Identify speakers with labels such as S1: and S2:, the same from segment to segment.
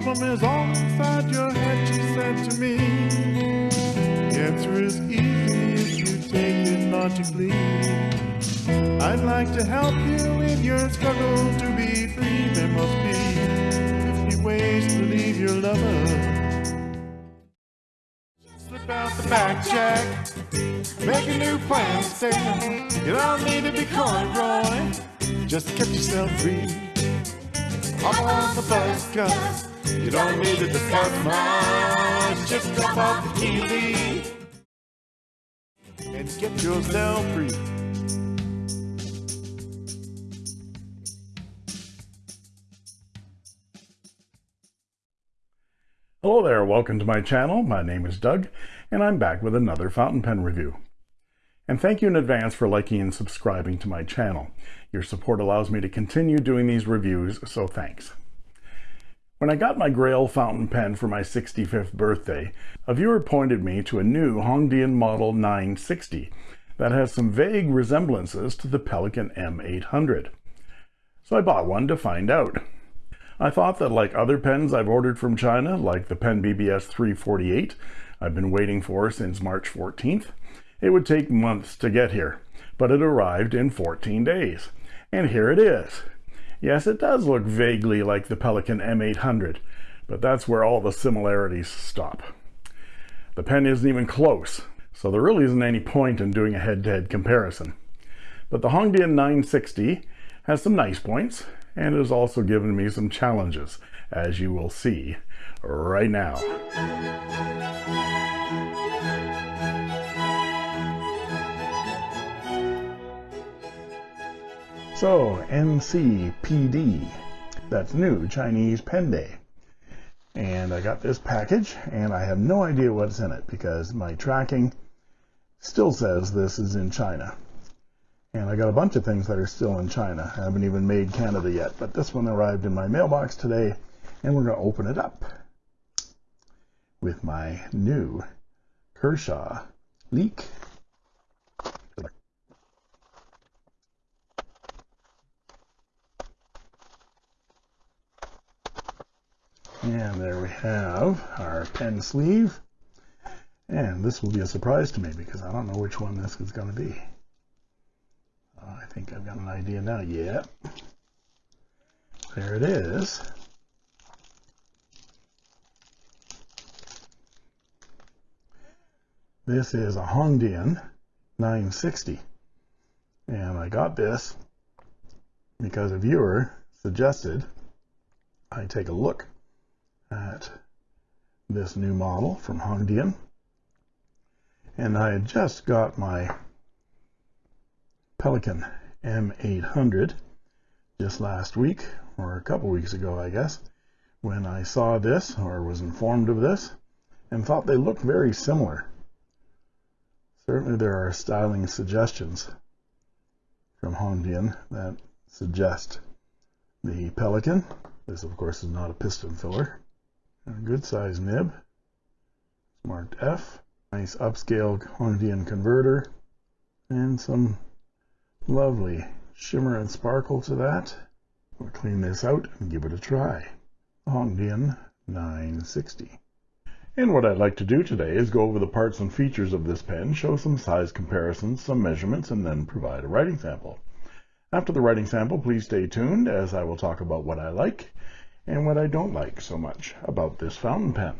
S1: problem is all inside your head, she said to me. The answer is easy if you take it logically. I'd like to help you in your struggle to be free. There must be 50 ways to leave your lover. Slip out the back, Jack. Make a new plan, stay. You don't need to be coy, Roy. Just get yourself free. Hop on the bus, cuz you don't need to discuss much. Just drop off the TV and get yourself free.
S2: Hello there, welcome to my channel. My name is Doug, and I'm back with another fountain pen review. And thank you in advance for liking and subscribing to my channel. Your support allows me to continue doing these reviews, so thanks. When I got my Grail fountain pen for my 65th birthday, a viewer pointed me to a new Hongdian Model 960 that has some vague resemblances to the Pelikan M800. So I bought one to find out. I thought that like other pens I've ordered from China, like the Pen BBS 348 I've been waiting for since March 14th, it would take months to get here, but it arrived in 14 days. And here it is. Yes, it does look vaguely like the Pelikan M800, but that's where all the similarities stop. The pen isn't even close, so there really isn't any point in doing a head-to-head -head comparison. But the Hongdian 960 has some nice points, and has also given me some challenges, as you will see right now. So, NCPD, that's new Chinese Pen Day. And I got this package, and I have no idea what's in it because my tracking still says this is in China. And I got a bunch of things that are still in China. I haven't even made Canada yet, but this one arrived in my mailbox today, and we're going to open it up with my new Kershaw Leek And there we have our pen sleeve. And this will be a surprise to me because I don't know which one this is going to be. Uh, I think I've got an idea now. Yeah. There it is. This is a Hongdian 960. And I got this because a viewer suggested I take a look at this new model from Hongdian. And I had just got my Pelikan M800 just last week, or a couple weeks ago, I guess, when I saw this, or was informed of this, and thought they looked very similar. Certainly there are styling suggestions from Hongdian that suggest the Pelikan. This, of course, is not a piston filler. A good size nib. It's marked F. Nice upscale Hongdian converter. And some lovely shimmer and sparkle to that. We'll clean this out and give it a try. Hongdian 960. And what I'd like to do today is go over the parts and features of this pen, show some size comparisons, some measurements, and then provide a writing sample. After the writing sample, please stay tuned as I will talk about what I like and what I don't like so much about this fountain pen.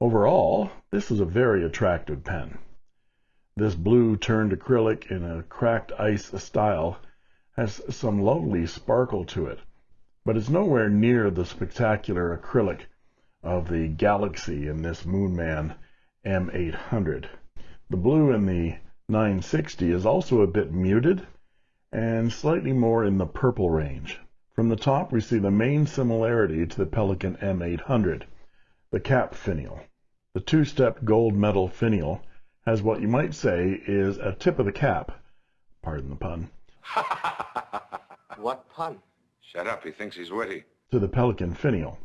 S2: Overall, this is a very attractive pen. This blue turned acrylic in a cracked ice style has some lovely sparkle to it, but it's nowhere near the spectacular acrylic of the Galaxy in this Moonman M800. The blue in the 960 is also a bit muted and slightly more in the purple range. From the top, we see the main similarity to the Pelikan M800, the cap finial. The two-step gold metal finial has what you might say is a tip of the cap, pardon the pun.
S3: what pun?
S4: Shut up, he thinks he's witty.
S2: To the Pelikan finial.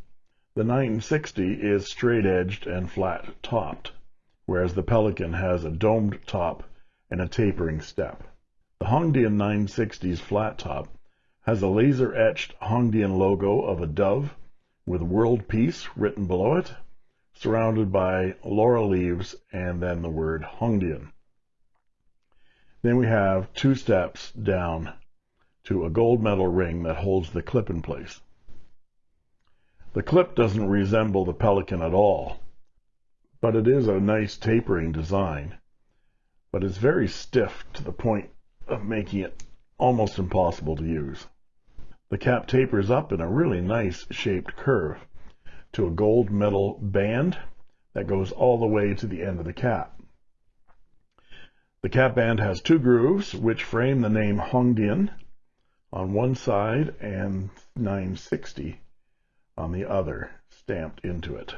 S2: The 960 is straight-edged and flat-topped, whereas the Pelikan has a domed top and a tapering step. The Hongdian 960's flat top has a laser-etched Hongdian logo of a dove with world peace written below it, surrounded by laurel leaves and then the word Hongdian. Then we have two steps down to a gold metal ring that holds the clip in place. The clip doesn't resemble the Pelikan at all, but it is a nice tapering design, but it's very stiff to the point of making it almost impossible to use. The cap tapers up in a really nice shaped curve to a gold metal band that goes all the way to the end of the cap. The cap band has two grooves which frame the name Hongdian on one side and 960 on the other stamped into it.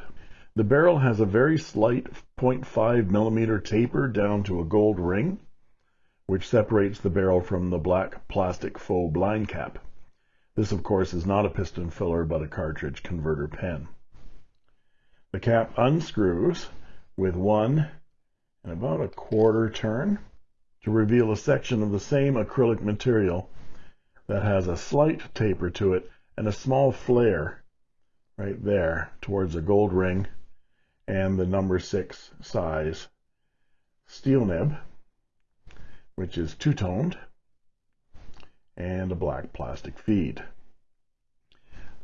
S2: The barrel has a very slight 0.5 millimeter taper down to a gold ring, which separates the barrel from the black plastic faux blind cap. This, of course, is not a piston filler, but a cartridge converter pen. The cap unscrews with one and about a quarter turn to reveal a section of the same acrylic material that has a slight taper to it and a small flare right there towards a gold ring and the number six size steel nib, which is two-toned, and a black plastic feed.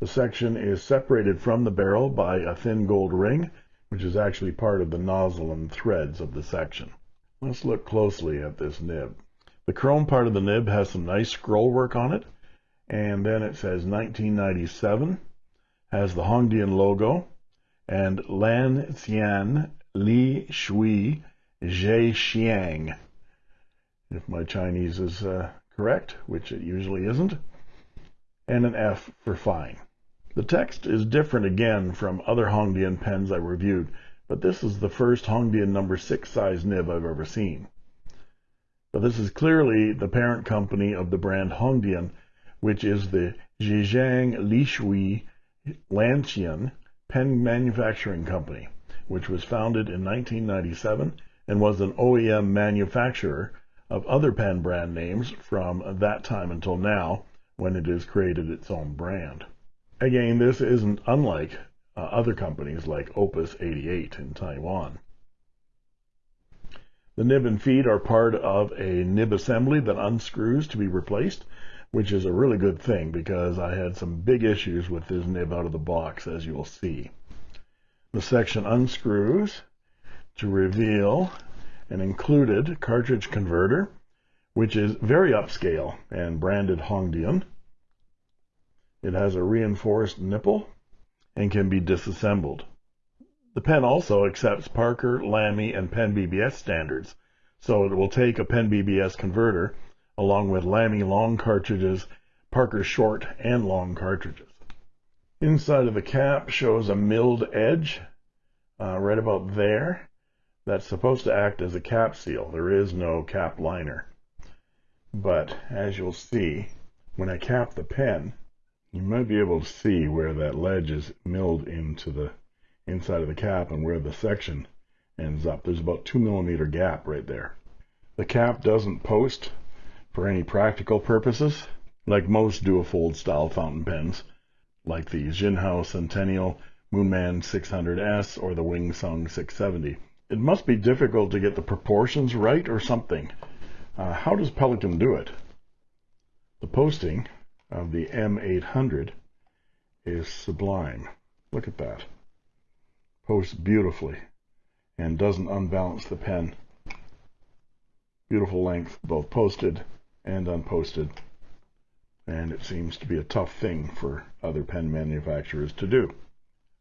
S2: The section is separated from the barrel by a thin gold ring which is actually part of the nozzle and threads of the section. Let's look closely at this nib. The chrome part of the nib has some nice scroll work on it, and then it says 1997, has the Hongdian logo, and Lan Xian Li Shui Zhe Xiang, if my Chinese is uh, correct, which it usually isn't, and an F for fine. The text is different again from other Hongdian pens I reviewed, but this is the first Hongdian number 6 size nib I've ever seen. But this is clearly the parent company of the brand Hongdian, which is the Zhejiang Lishui Lanqian Pen Manufacturing Company, which was founded in 1997 and was an OEM manufacturer of other pen brand names from that time until now, when it has created its own brand. Again, this isn't unlike uh, other companies like Opus 88 in Taiwan. The nib and feed are part of a nib assembly that unscrews to be replaced, which is a really good thing because I had some big issues with this nib out of the box, as you will see. The section unscrews to reveal an included cartridge converter, which is very upscale and branded Hongdian. It has a reinforced nipple and can be disassembled. The pen also accepts Parker, Lamy, and Pen BBS standards, so it will take a Pen BBS converter along with Lamy long cartridges, Parker short and long cartridges. Inside of the cap shows a milled edge uh, right about there that's supposed to act as a cap seal. There is no cap liner. But as you'll see, when I cap the pen, you might be able to see where that ledge is milled into the inside of the cap and where the section ends up. There's about two millimeter gap right there. The cap doesn't post for any practical purposes, like most duofold style fountain pens, like the Jinhao Centennial Moonman 600S or the Wing Sung 670. It must be difficult to get the proportions right or something. Uh, how does Pelikan do it? The posting of the M800 is sublime. Look at that. Posts beautifully and doesn't unbalance the pen. Beautiful length, both posted and unposted. And it seems to be a tough thing for other pen manufacturers to do.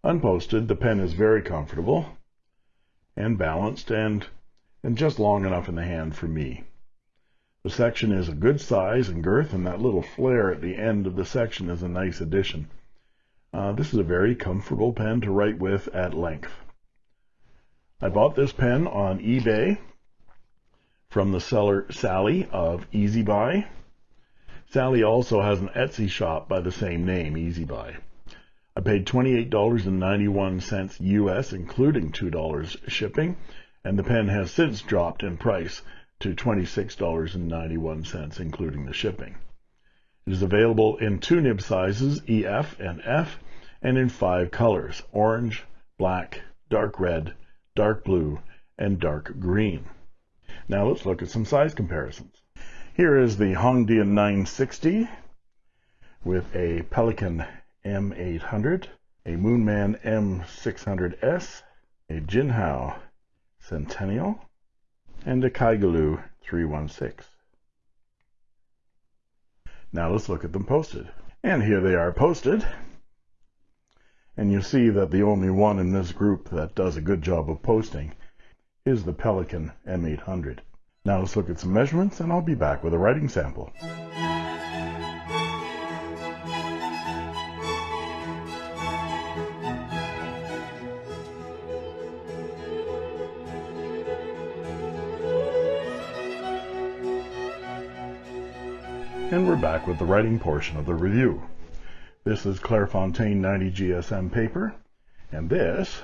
S2: Unposted, the pen is very comfortable and balanced and, and just long enough in the hand for me. The section is a good size and girth, and that little flare at the end of the section is a nice addition. Uh, this is a very comfortable pen to write with at length. I bought this pen on eBay from the seller Sally of Easy Buy. Sally also has an Etsy shop by the same name, Easy Buy. I paid $28.91 US, including $2 shipping, and the pen has since dropped in price to $26.91, including the shipping. It is available in two nib sizes, EF and F, and in five colors, orange, black, dark red, dark blue, and dark green. Now let's look at some size comparisons. Here is the Hongdian 960 with a Pelikan M800, a Moonman M600S, a Jinhao Centennial, and a Kaigelu 316. Now let's look at them posted. And here they are posted. And you see that the only one in this group that does a good job of posting is the Pelikan M800. Now let's look at some measurements and I'll be back with a writing sample. And we're back with the writing portion of the review. This is Clairefontaine 90 GSM paper, and this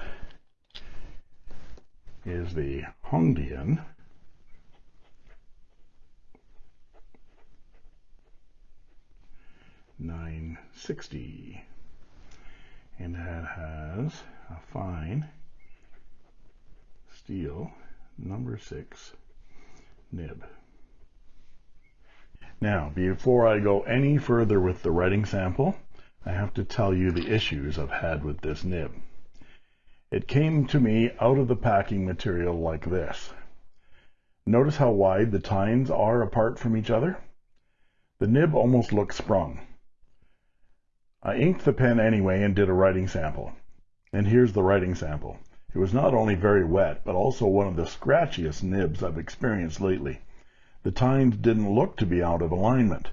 S2: is the Hongdian nine sixty, and that has a fine steel number six nib. Now, before I go any further with the writing sample, I have to tell you the issues I've had with this nib. It came to me out of the packing material like this. Notice how wide the tines are apart from each other? The nib almost looks sprung. I inked the pen anyway and did a writing sample. And here's the writing sample. It was not only very wet, but also one of the scratchiest nibs I've experienced lately the tines didn't look to be out of alignment.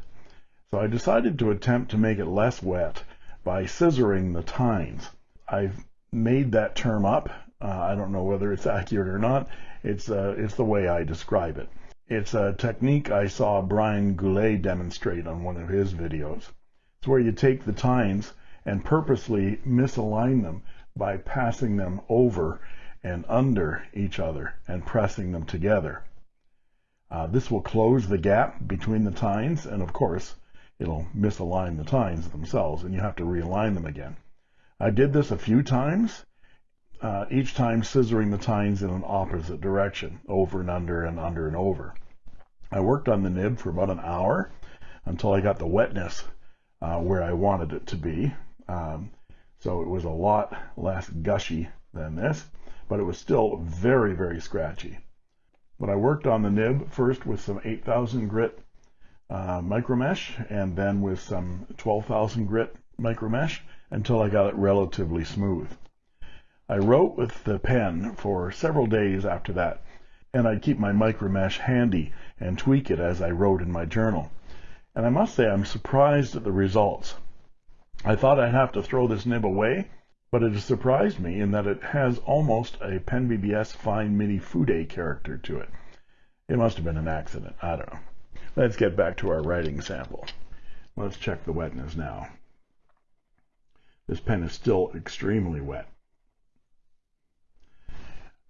S2: So I decided to attempt to make it less wet by scissoring the tines. I've made that term up. Uh, I don't know whether it's accurate or not. It's, uh, it's the way I describe it. It's a technique I saw Brian Goulet demonstrate on one of his videos. It's where you take the tines and purposely misalign them by passing them over and under each other and pressing them together. Uh, this will close the gap between the tines, and of course, it'll misalign the tines themselves, and you have to realign them again. I did this a few times, uh, each time scissoring the tines in an opposite direction, over and under and under and over. I worked on the nib for about an hour until I got the wetness uh, where I wanted it to be. Um, so it was a lot less gushy than this, but it was still very, very scratchy. But I worked on the nib first with some 8000 grit uh, micromesh and then with some 12,000 grit micromesh until I got it relatively smooth. I wrote with the pen for several days after that, and I'd keep my micromesh handy and tweak it as I wrote in my journal. And I must say I'm surprised at the results. I thought I'd have to throw this nib away, but it has surprised me in that it has almost a Pen BBS Fine Mini Fude character to it. It must have been an accident. I don't know. Let's get back to our writing sample. Let's check the wetness now. This pen is still extremely wet.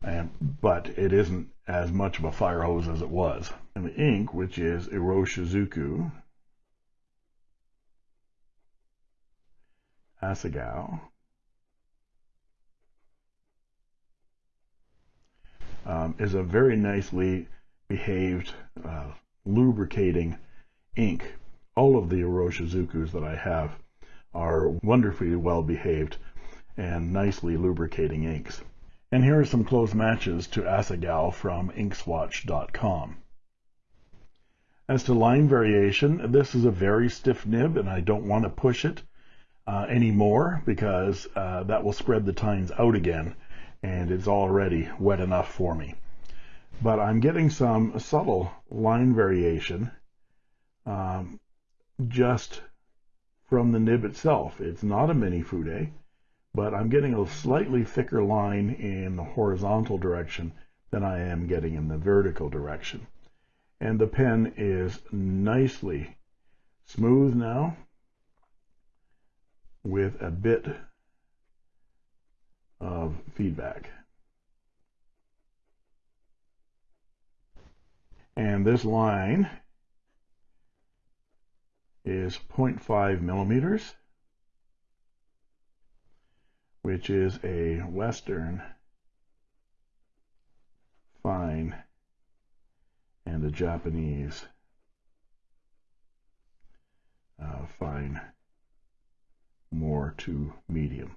S2: And, but it isn't as much of a fire hose as it was. And the ink, which is Iroshizuku Asagao um, is a very nicely behaved uh, lubricating ink. All of the Iroshizukus that I have are wonderfully well behaved and nicely lubricating inks. And here are some close matches to Asagao from inkswatch.com. As to line variation, this is a very stiff nib and I don't want to push it uh, anymore because uh, that will spread the tines out again and it's already wet enough for me. But I'm getting some subtle line variation um, just from the nib itself. It's not a mini fude, but I'm getting a slightly thicker line in the horizontal direction than I am getting in the vertical direction. And the pen is nicely smooth now with a bit of feedback. And this line is 0.5 millimeters. which is a Western fine and a Japanese uh, fine more to medium.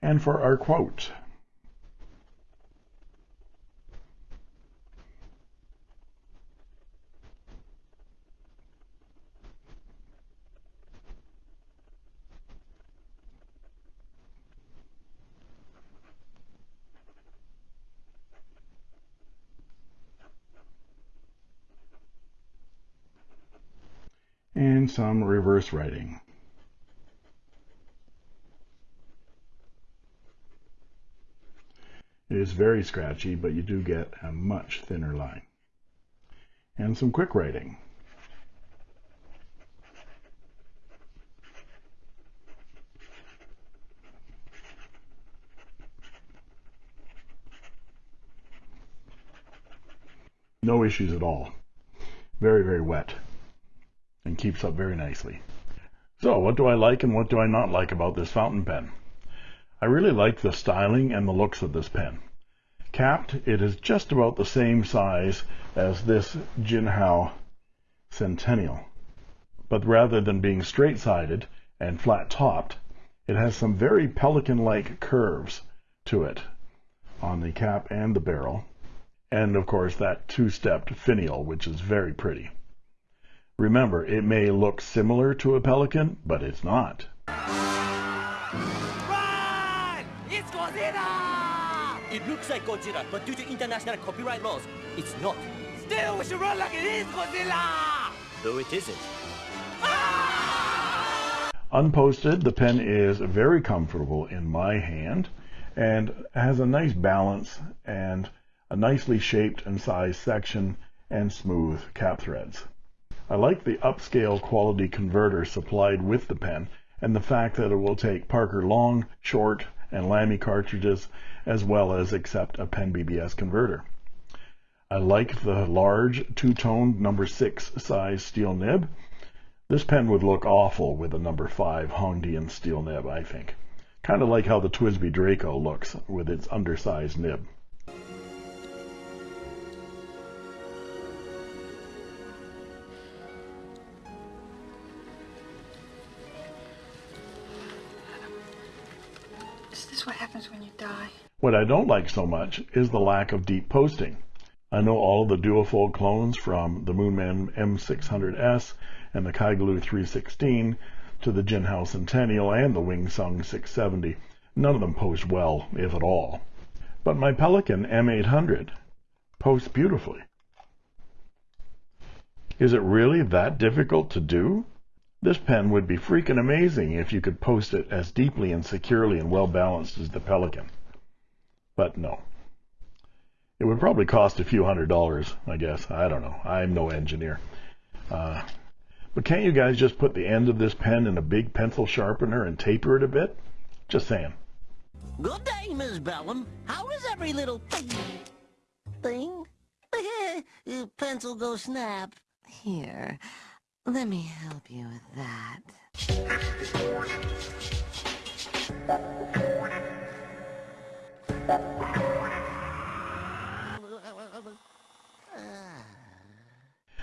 S2: And for our quote, and some reverse writing. Is very scratchy, but you do get a much thinner line. And some quick writing. No issues at all. Very, very wet and keeps up very nicely. So what do I like and what do I not like about this fountain pen? I really like the styling and the looks of this pen. Capped, it is just about the same size as this Jinhao Centennial. But rather than being straight-sided and flat-topped, it has some very pelican-like curves to it on the cap and the barrel. And of course that two-stepped finial, which is very pretty. Remember, it may look similar to a pelican, but it's not.
S3: Run! It's Godzilla!
S5: It looks like Godzilla, but due to international copyright laws, it's not.
S3: Still, we should run like it is Godzilla!
S5: Though it isn't. Ah!
S2: Unposted, the pen is very comfortable in my hand and has a nice balance and a nicely shaped and sized section and smooth cap threads. I like the upscale quality converter supplied with the pen and the fact that it will take Parker long, short, and Lamy cartridges as well as accept a Pen BBS converter. I like the large two-tone number 6 size steel nib. This pen would look awful with a number 5 Hongdian steel nib, I think. Kind of like how the TWSBI Draco looks with its undersized nib.
S6: What happens when you die?
S2: What I don't like so much is the lack of deep posting. I know all of the duofold clones from the Moonman M600S and the Kaigelu 316 to the Jinhao Centennial and the Wingsung 670. None of them post well, if at all. But my Pelikan M800 posts beautifully. Is it really that difficult to do? This pen would be freaking amazing if you could post it as deeply and securely and well balanced as the Pelikan. But no. It would probably cost a few hundred dollars, I guess. I don't know. I'm no engineer. Uh, but can't you guys just put the end of this pen in a big pencil sharpener and taper it a bit? Just saying.
S7: Good day, Miss Bellum. How is every little thing? thing? Pencil go snap. Here, let me help you with that.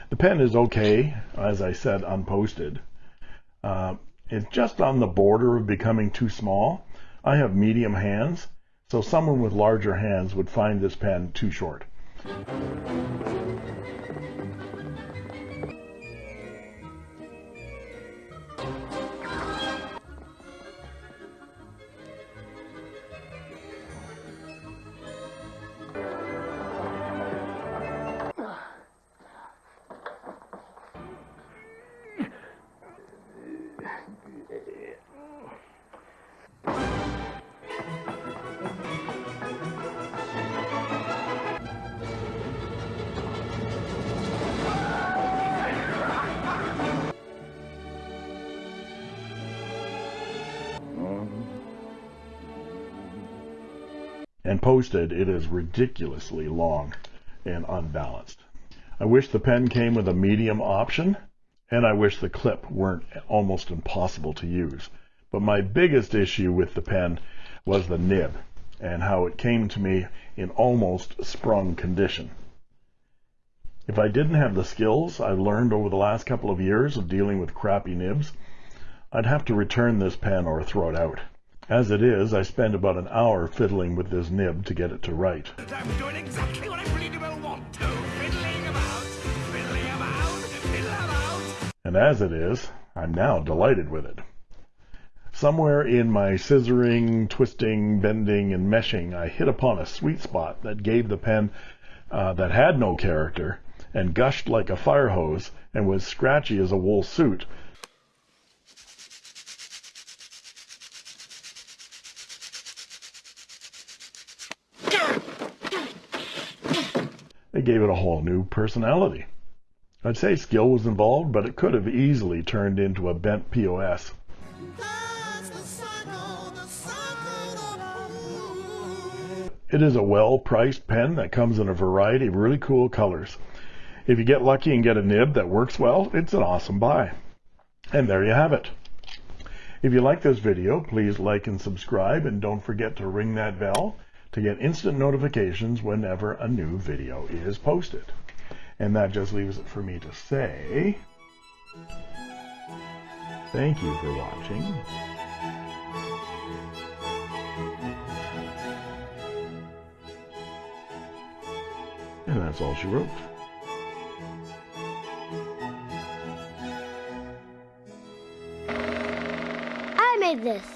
S2: The pen is okay, as I said, unposted. Uh, it's just on the border of becoming too small. I have medium hands, so someone with larger hands would find this pen too short. And posted, it is ridiculously long and unbalanced. I wish the pen came with a medium option, and I wish the clip weren't almost impossible to use. But my biggest issue with the pen was the nib and how it came to me in almost sprung condition. If I didn't have the skills I've learned over the last couple of years of dealing with crappy nibs, I'd have to return this pen or throw it out. As it is, I spend about an hour fiddling with this nib to get it to write.
S3: I'm doing exactly what I pretty well want to. Fiddling about, fiddling about, fiddle about.
S2: And as it is, I'm now delighted with it. Somewhere in my scissoring, twisting, bending, and meshing, I hit upon a sweet spot that gave the pen uh, that had no character and gushed like a fire hose and was scratchy as a wool suit. Gave it a whole new personality. I'd say skill was involved, but it could have easily turned into a bent POS. It is a well-priced pen that comes in a variety of really cool colors. If you get lucky and get a nib that works well, it's an awesome buy. And there you have it. If you like this video, please like and subscribe and don't forget to ring that bell to get instant notifications whenever a new video is posted. And that just leaves it for me to say thank you for watching. And that's all she wrote.
S8: I made this.